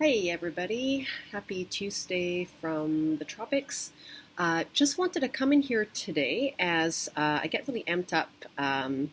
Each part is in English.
Hey everybody, happy Tuesday from the tropics. Uh, just wanted to come in here today as uh, I get really amped up um,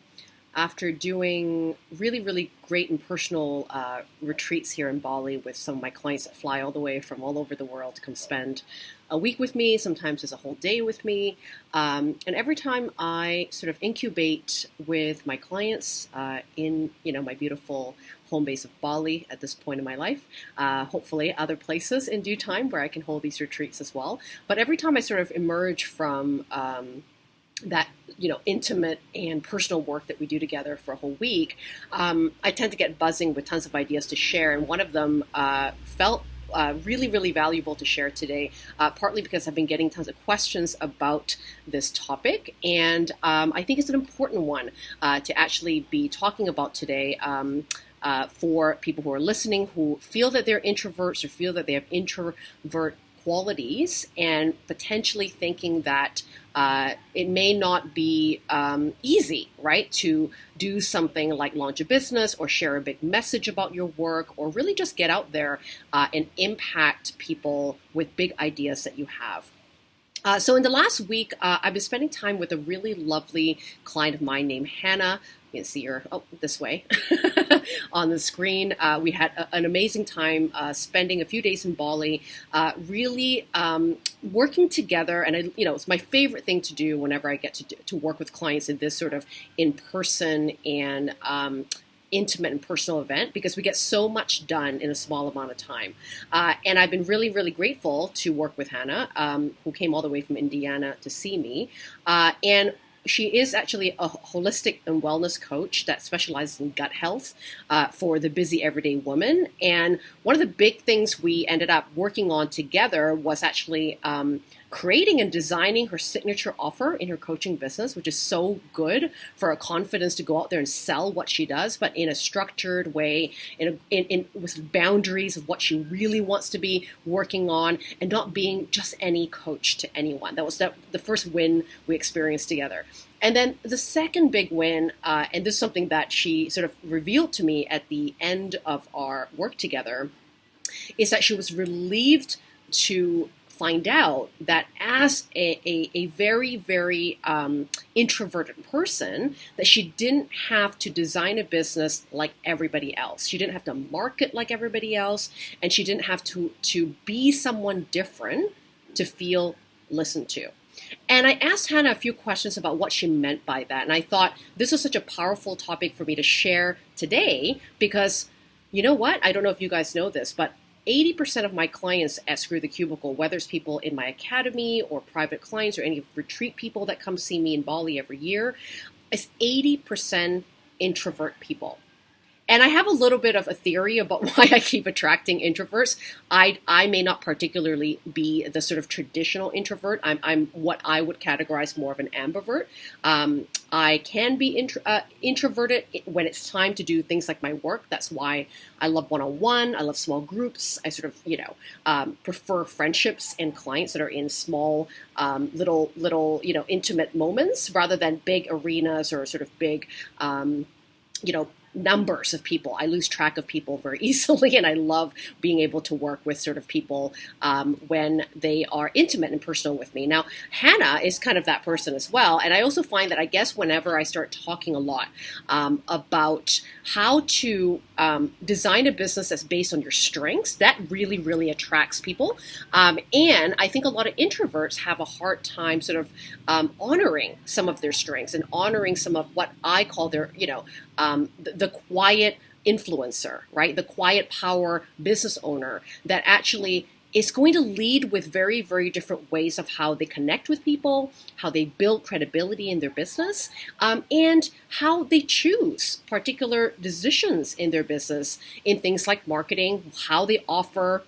after doing really, really great and personal uh, retreats here in Bali with some of my clients that fly all the way from all over the world to come spend a week with me, sometimes it's a whole day with me. Um, and every time I sort of incubate with my clients uh, in, you know, my beautiful home base of Bali at this point in my life, uh, hopefully other places in due time where I can hold these retreats as well. But every time I sort of emerge from um, that you know intimate and personal work that we do together for a whole week, um, I tend to get buzzing with tons of ideas to share. And one of them uh, felt uh, really, really valuable to share today, uh, partly because I've been getting tons of questions about this topic, and um, I think it's an important one uh, to actually be talking about today. Um, uh, for people who are listening who feel that they're introverts or feel that they have introvert qualities and potentially thinking that uh, it may not be um, easy, right, to do something like launch a business or share a big message about your work or really just get out there uh, and impact people with big ideas that you have. Uh, so in the last week, uh, I've been spending time with a really lovely client of mine named Hannah. You can see her oh, this way on the screen. Uh, we had a, an amazing time uh, spending a few days in Bali, uh, really um, working together. And I, you know, it's my favorite thing to do whenever I get to do, to work with clients in this sort of in person and um, intimate and personal event because we get so much done in a small amount of time. Uh, and I've been really, really grateful to work with Hannah, um, who came all the way from Indiana to see me. Uh, and she is actually a holistic and wellness coach that specializes in gut health uh, for the busy everyday woman. And one of the big things we ended up working on together was actually um, creating and designing her signature offer in her coaching business, which is so good for her confidence to go out there and sell what she does, but in a structured way, in, a, in, in with boundaries of what she really wants to be working on, and not being just any coach to anyone. That was the, the first win we experienced together. And then the second big win, uh, and this is something that she sort of revealed to me at the end of our work together, is that she was relieved to find out that as a, a, a very, very um, introverted person, that she didn't have to design a business like everybody else. She didn't have to market like everybody else, and she didn't have to, to be someone different to feel listened to. And I asked Hannah a few questions about what she meant by that. And I thought this is such a powerful topic for me to share today because you know what? I don't know if you guys know this, but 80% of my clients at Screw the Cubicle, whether it's people in my academy or private clients or any retreat people that come see me in Bali every year, is 80% introvert people. And I have a little bit of a theory about why I keep attracting introverts. I, I may not particularly be the sort of traditional introvert. I'm, I'm what I would categorize more of an ambivert. Um, I can be intro, uh, introverted when it's time to do things like my work. That's why I love one-on-one. I love small groups. I sort of, you know, um, prefer friendships and clients that are in small, um, little, little, you know, intimate moments rather than big arenas or sort of big, um, you know, numbers of people. I lose track of people very easily, and I love being able to work with sort of people um, when they are intimate and personal with me. Now, Hannah is kind of that person as well, and I also find that I guess whenever I start talking a lot um, about how to um, design a business that's based on your strengths, that really, really attracts people. Um, and I think a lot of introverts have a hard time sort of um, honoring some of their strengths and honoring some of what I call their, you know, um, the, the quiet influencer, right? The quiet power business owner that actually is going to lead with very, very different ways of how they connect with people, how they build credibility in their business, um, and how they choose particular decisions in their business in things like marketing, how they offer,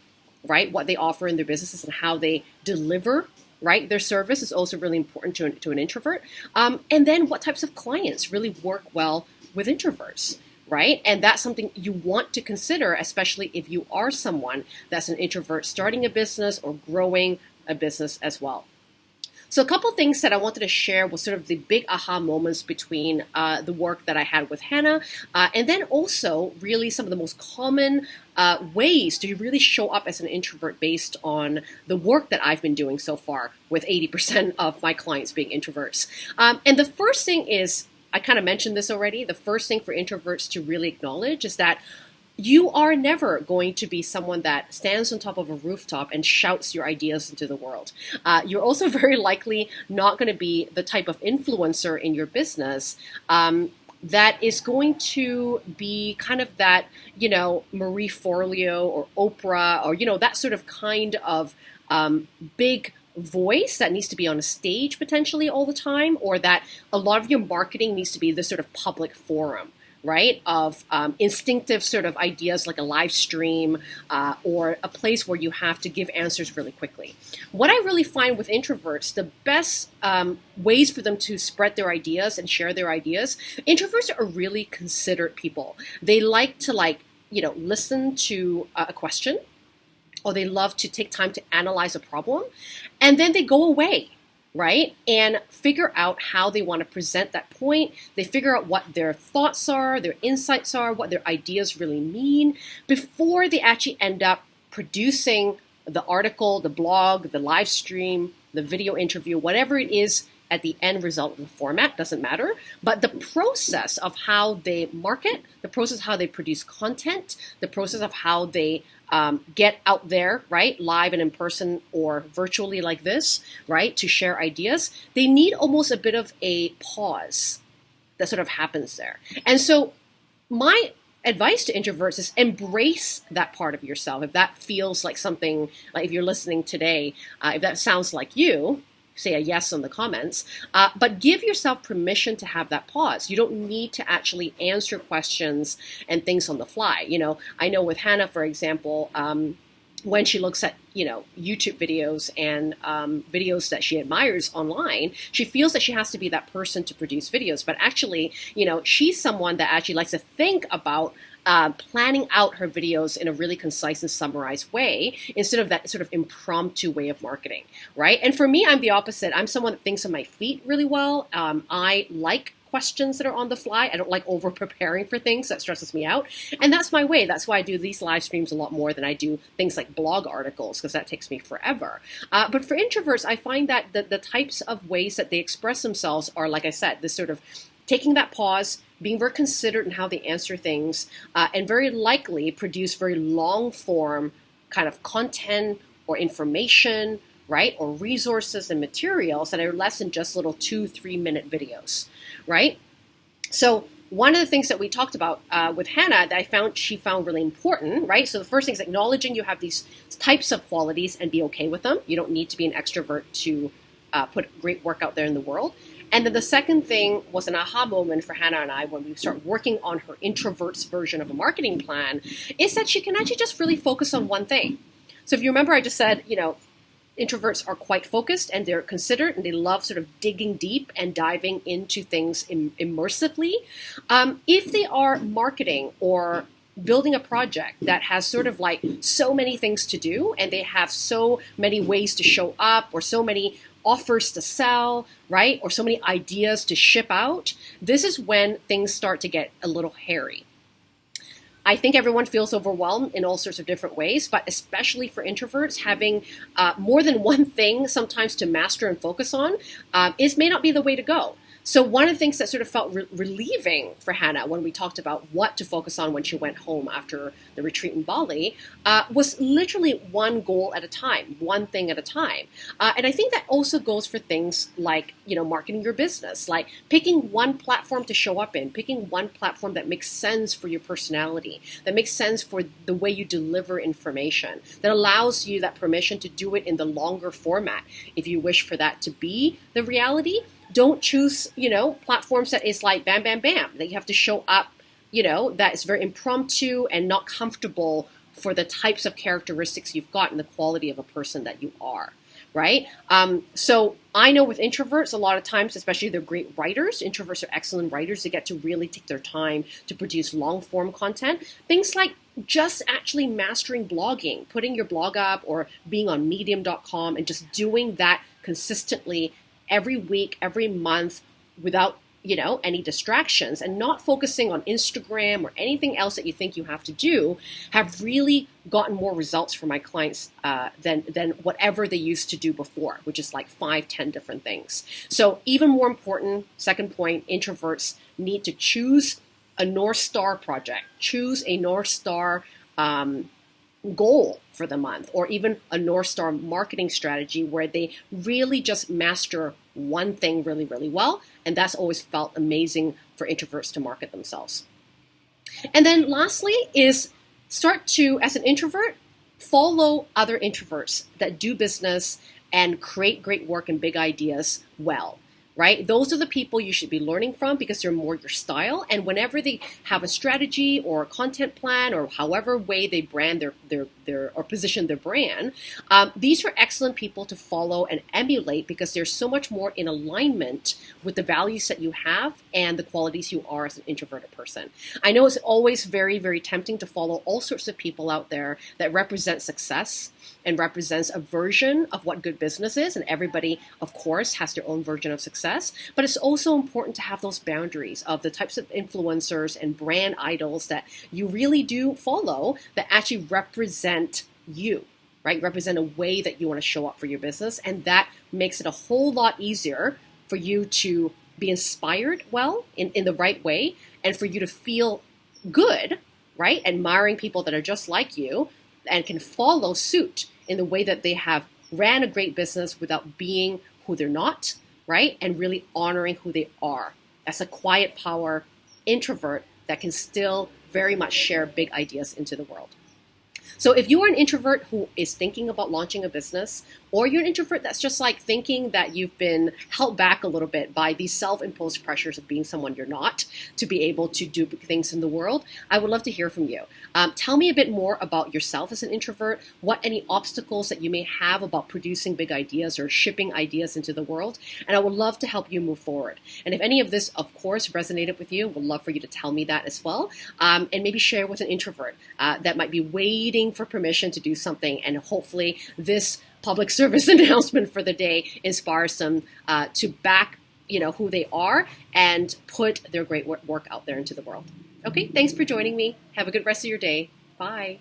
right, what they offer in their businesses, and how they deliver right? Their service is also really important to an, to an introvert. Um, and then what types of clients really work well with introverts right? And that's something you want to consider, especially if you are someone that's an introvert starting a business or growing a business as well. So, a couple things that I wanted to share was sort of the big aha moments between uh, the work that I had with Hannah, uh, and then also really some of the most common uh, ways to really show up as an introvert based on the work that I've been doing so far, with 80% of my clients being introverts. Um, and the first thing is, I kind of mentioned this already, the first thing for introverts to really acknowledge is that you are never going to be someone that stands on top of a rooftop and shouts your ideas into the world. Uh, you're also very likely not going to be the type of influencer in your business um, that is going to be kind of that, you know, Marie Forleo or Oprah or, you know, that sort of kind of um, big voice that needs to be on a stage potentially all the time, or that a lot of your marketing needs to be this sort of public forum right? Of um, instinctive sort of ideas like a live stream uh, or a place where you have to give answers really quickly. What I really find with introverts, the best um, ways for them to spread their ideas and share their ideas, introverts are really considerate people. They like to like, you know, listen to a question or they love to take time to analyze a problem and then they go away right? And figure out how they want to present that point. They figure out what their thoughts are, their insights are, what their ideas really mean before they actually end up producing the article, the blog, the live stream, the video interview, whatever it is at the end result of the format doesn't matter but the process of how they market the process how they produce content the process of how they um, get out there, right, live and in person or virtually like this, right, to share ideas, they need almost a bit of a pause that sort of happens there. And so, my advice to introverts is embrace that part of yourself. If that feels like something, like if you're listening today, uh, if that sounds like you, say a yes in the comments, uh, but give yourself permission to have that pause. You don't need to actually answer questions and things on the fly. You know, I know with Hannah, for example, um, when she looks at you know YouTube videos and um, videos that she admires online, she feels that she has to be that person to produce videos. But actually, you know, she's someone that actually likes to think about uh, planning out her videos in a really concise and summarized way instead of that sort of impromptu way of marketing, right? And for me, I'm the opposite. I'm someone that thinks on my feet really well. Um, I like questions that are on the fly. I don't like over preparing for things. That stresses me out. And that's my way. That's why I do these live streams a lot more than I do things like blog articles because that takes me forever. Uh, but for introverts, I find that the, the types of ways that they express themselves are, like I said, this sort of taking that pause, being very considerate in how they answer things, uh, and very likely produce very long form kind of content or information, right? Or resources and materials that are less than just little two, three minute videos, right? So, one of the things that we talked about uh, with Hannah that I found she found really important, right? So the first thing is acknowledging you have these types of qualities and be okay with them. You don't need to be an extrovert to uh, put great work out there in the world. And then the second thing was an aha moment for Hannah and I when we start working on her introvert's version of a marketing plan is that she can actually just really focus on one thing. So if you remember, I just said, you know, introverts are quite focused and they're considerate and they love sort of digging deep and diving into things Im- immersively. Um, if they are marketing or building a project that has sort of like so many things to do and they have so many ways to show up or so many offers to sell, right? Or so many ideas to ship out, this is when things start to get a little hairy. I think everyone feels overwhelmed in all sorts of different ways, but especially for introverts, having uh, more than one thing sometimes to master and focus on uh, is may not be the way to go. So one of the things that sort of felt re- relieving for Hannah when we talked about what to focus on when she went home after the retreat in Bali uh, was literally one goal at a time, one thing at a time. Uh, and I think that also goes for things like you know marketing your business, like picking one platform to show up in, picking one platform that makes sense for your personality, that makes sense for the way you deliver information, that allows you that permission to do it in the longer format if you wish for that to be the reality don't choose, you know, platforms that is like bam, bam, bam, that you have to show up, you know, that is very impromptu and not comfortable for the types of characteristics you've got and the quality of a person that you are right? Um, so I know with introverts, a lot of times, especially they're great writers. Introverts are excellent writers. They get to really take their time to produce long form content. Things like just actually mastering blogging, putting your blog up or being on medium.com and just doing that consistently every week, every month without you know any distractions and not focusing on Instagram or anything else that you think you have to do have really gotten more results for my clients uh, than than whatever they used to do before, which is like five, ten different things. So even more important, second point, introverts need to choose a North Star project, choose a North Star um, goal for the month, or even a North Star marketing strategy where they really just master one thing really, really well. And that's always felt amazing for introverts to market themselves. And then lastly is start to, as an introvert, follow other introverts that do business and create great work and big ideas well right? Those are the people you should be learning from because they're more your style. And whenever they have a strategy or a content plan or however way they brand their their their or position their brand, um, these are excellent people to follow and emulate because they're so much more in alignment with the values that you have and the qualities you are as an introverted person. I know it's always very very tempting to follow all sorts of people out there that represent success and represents a version of what good business is. And everybody, of course, has their own version of success. But it's also important to have those boundaries of the types of influencers and brand idols that you really do follow that actually represent you. Right, represent a way that you want to show up for your business, and that makes it a whole lot easier for you to be inspired well in, in the right way and for you to feel good, right? Admiring people that are just like you and can follow suit in the way that they have ran a great business without being who they're not, right? And really honoring who they are as a quiet power introvert that can still very much share big ideas into the world. So if you are an introvert who is thinking about launching a business, or you're an introvert that's just like thinking that you've been held back a little bit by these self-imposed pressures of being someone you're not to be able to do things in the world, I would love to hear from you. Um, tell me a bit more about yourself as an introvert, what any obstacles that you may have about producing big ideas or shipping ideas into the world, and I would love to help you move forward. And if any of this, of course, resonated with you, would love for you to tell me that as well, um, and maybe share with an introvert uh, that might be waiting for permission to do something, and hopefully this public service announcement for the day inspires them uh, to back you know who they are and put their great work out there into the world. Okay thanks for joining me. Have a good rest of your day. Bye